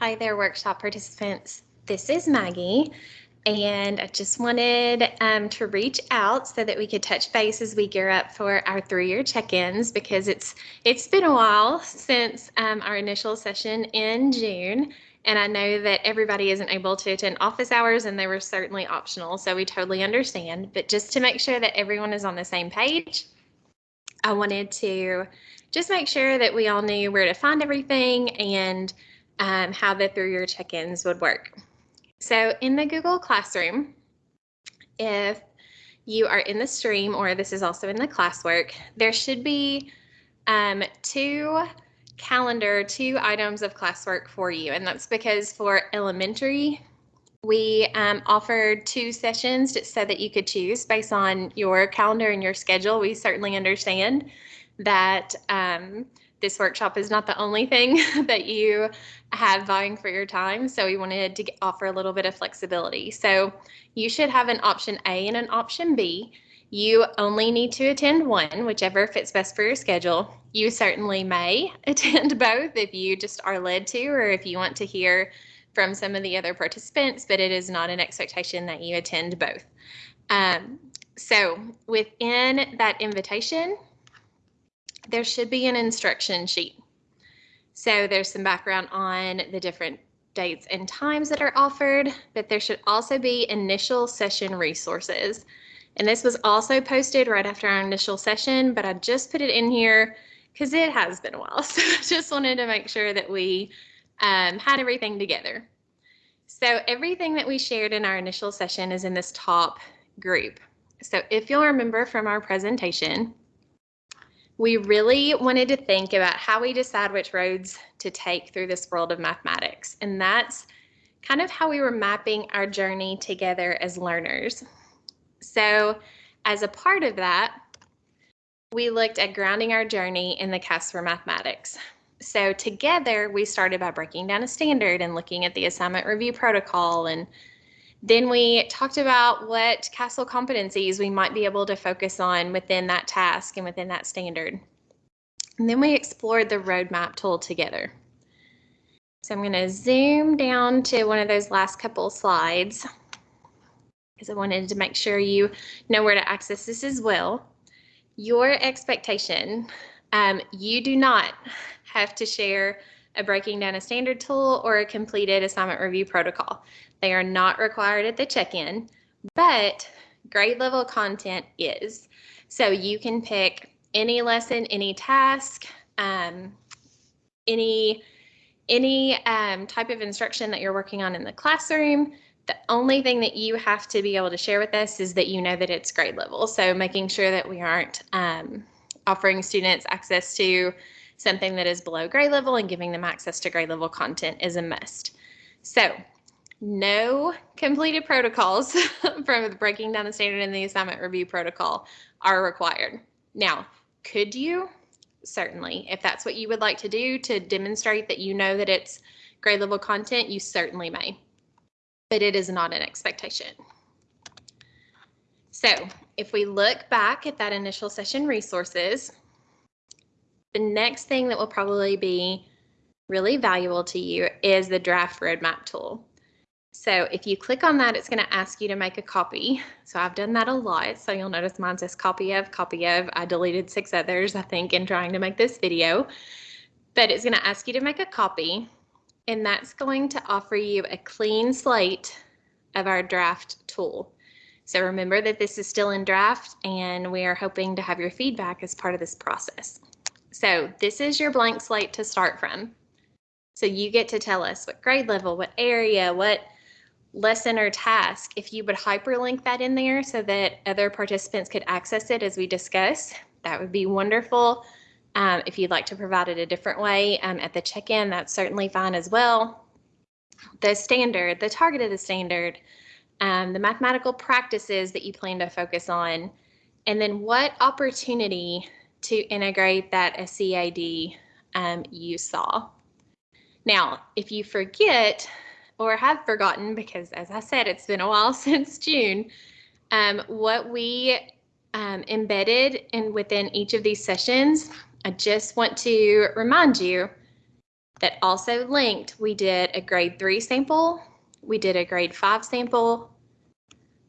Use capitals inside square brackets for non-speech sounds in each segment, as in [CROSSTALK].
Hi there, workshop participants. This is Maggie, and I just wanted um, to reach out so that we could touch base as we gear up for our three-year check-ins because it's it's been a while since um, our initial session in June, and I know that everybody isn't able to attend office hours, and they were certainly optional, so we totally understand. But just to make sure that everyone is on the same page, I wanted to just make sure that we all knew where to find everything and um, how the three-year check-ins would work. So in the Google Classroom, if you are in the stream or this is also in the classwork, there should be um, two calendar, two items of classwork for you. And that's because for elementary, we um, offered two sessions so that you could choose based on your calendar and your schedule. We certainly understand that um, this workshop is not the only thing [LAUGHS] that you have vying for your time. So we wanted to offer a little bit of flexibility. So you should have an option A and an option B. You only need to attend one, whichever fits best for your schedule. You certainly may [LAUGHS] attend both if you just are led to, or if you want to hear from some of the other participants, but it is not an expectation that you attend both. Um, so within that invitation, there should be an instruction sheet. So there's some background on the different dates and times that are offered, but there should also be initial session resources. And this was also posted right after our initial session, but I just put it in here because it has been a while. [LAUGHS] So I just wanted to make sure that we um, had everything together. So everything that we shared in our initial session is in this top group. So if you'll remember from our presentation, we really wanted to think about how we decide which roads to take through this world of mathematics. And that's kind of how we were mapping our journey together as learners. So as a part of that, we looked at grounding our journey in the CASPER mathematics. So together we started by breaking down a standard and looking at the assignment review protocol and then we talked about what CASEL competencies we might be able to focus on within that task and within that standard. And then we explored the roadmap tool together. So I'm going to zoom down to one of those last couple slides because I wanted to make sure you know where to access this as well. Your expectation, um, you do not have to share a breaking down a standard tool or a completed assignment review protocol. They are not required at the check-in, but grade level content is. So you can pick any lesson, any task, um, any any um, type of instruction that you're working on in the classroom. The only thing that you have to be able to share with us is that you know that it's grade level. So making sure that we aren't um, offering students access to something that is below grade level and giving them access to grade level content is a must. So no completed protocols [LAUGHS] from breaking down the standard and the assignment review protocol are required. Now, could you? Certainly. If that's what you would like to do to demonstrate that you know that it's grade level content, you certainly may. But it is not an expectation. So if we look back at that initial session resources, the next thing that will probably be really valuable to you is the draft roadmap tool. So if you click on that, it's going to ask you to make a copy. So I've done that a lot. So you'll notice mine says copy of, copy of. I deleted six others, I think, in trying to make this video. But it's going to ask you to make a copy. And that's going to offer you a clean slate of our draft tool. So remember that this is still in draft and we are hoping to have your feedback as part of this process. So this is your blank slate to start from. So you get to tell us what grade level, what area, what lesson or task, if you would hyperlink that in there so that other participants could access it as we discuss, that would be wonderful. Um, if you'd like to provide it a different way um, at the check-in, that's certainly fine as well. The standard, the target of the standard, um, the mathematical practices that you plan to focus on, and then what opportunity to integrate that SCAD um, you saw. Now, if you forget or have forgotten, because as I said, it's been a while [LAUGHS] since June, um, what we um, embedded in within each of these sessions, I just want to remind you that also linked, we did a grade three sample, we did a grade five sample,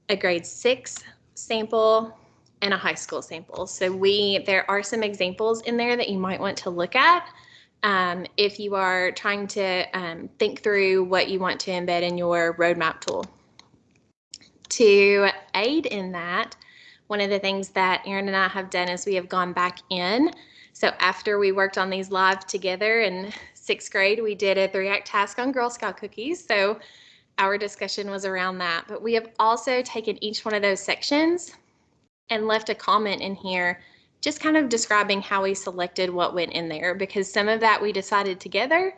a grade six sample, and a high school sample. So we there are some examples in there that you might want to look at um, if you are trying to um, think through what you want to embed in your roadmap tool. To aid in that, one of the things that Erin and I have done is we have gone back in. So after we worked on these live together in sixth grade, we did a three act task on Girl Scout cookies. So our discussion was around that. But we have also taken each one of those sections and left a comment in here just kind of describing how we selected what went in there because some of that we decided together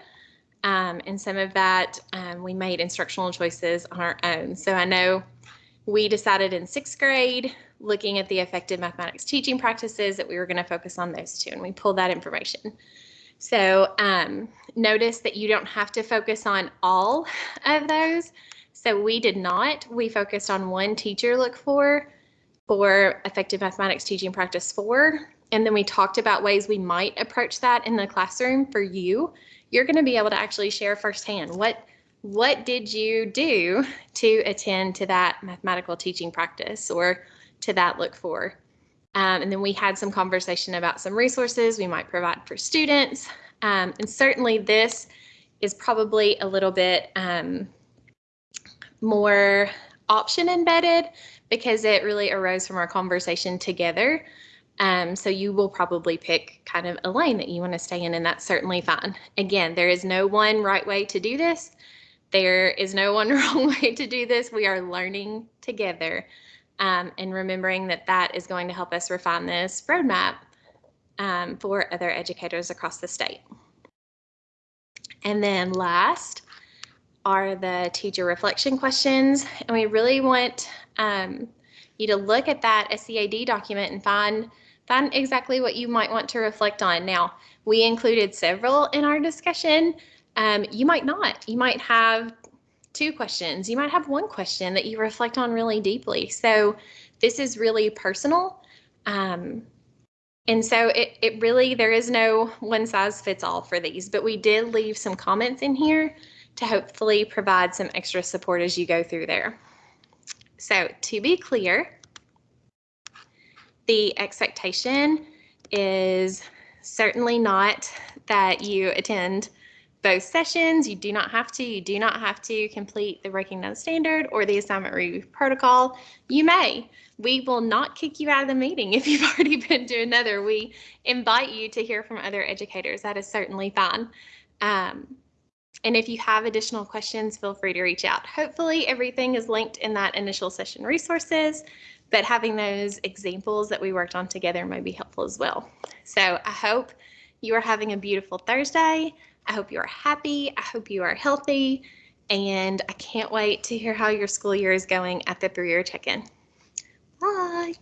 um, and some of that um, we made instructional choices on our own. So I know we decided in sixth grade, looking at the effective mathematics teaching practices, that we were going to focus on those two, and we pulled that information. So um, notice that you don't have to focus on all [LAUGHS] of those. So we did not. We focused on one teacher look for for effective mathematics teaching practice four. And then we talked about ways we might approach that in the classroom for you. You're going to be able to actually share firsthand what what did you do to attend to that mathematical teaching practice or to that look for. Um, and then we had some conversation about some resources we might provide for students. Um, and certainly this is probably a little bit um, more option embedded because it really arose from our conversation together. Um, so you will probably pick kind of a lane that you want to stay in, and that's certainly fine. Again, there is no one right way to do this. There is no one [LAUGHS] wrong way to do this. We are learning together um, and remembering that that is going to help us refine this roadmap um, for other educators across the state. And then last, are the teacher reflection questions. And we really want um, you to look at that SCAD document and find, find exactly what you might want to reflect on. Now, we included several in our discussion. Um, you might not. You might have two questions. You might have one question that you reflect on really deeply. So this is really personal. Um, and so it, it really, there is no one size fits all for these, but we did leave some comments in here to hopefully provide some extra support as you go through there. So to be clear, the expectation is certainly not that you attend both sessions. You do not have to. You do not have to complete the Breaking Down Standard or the assignment review protocol. You may. We will not kick you out of the meeting [LAUGHS] if you've already been to another. We invite you to hear from other educators. That is certainly fine. Um, and if you have additional questions, feel free to reach out. Hopefully everything is linked in that initial session resources, but having those examples that we worked on together might be helpful as well. So I hope you are having a beautiful Thursday. I hope you are happy. I hope you are healthy. And I can't wait to hear how your school year is going at the three-year check-in. Bye.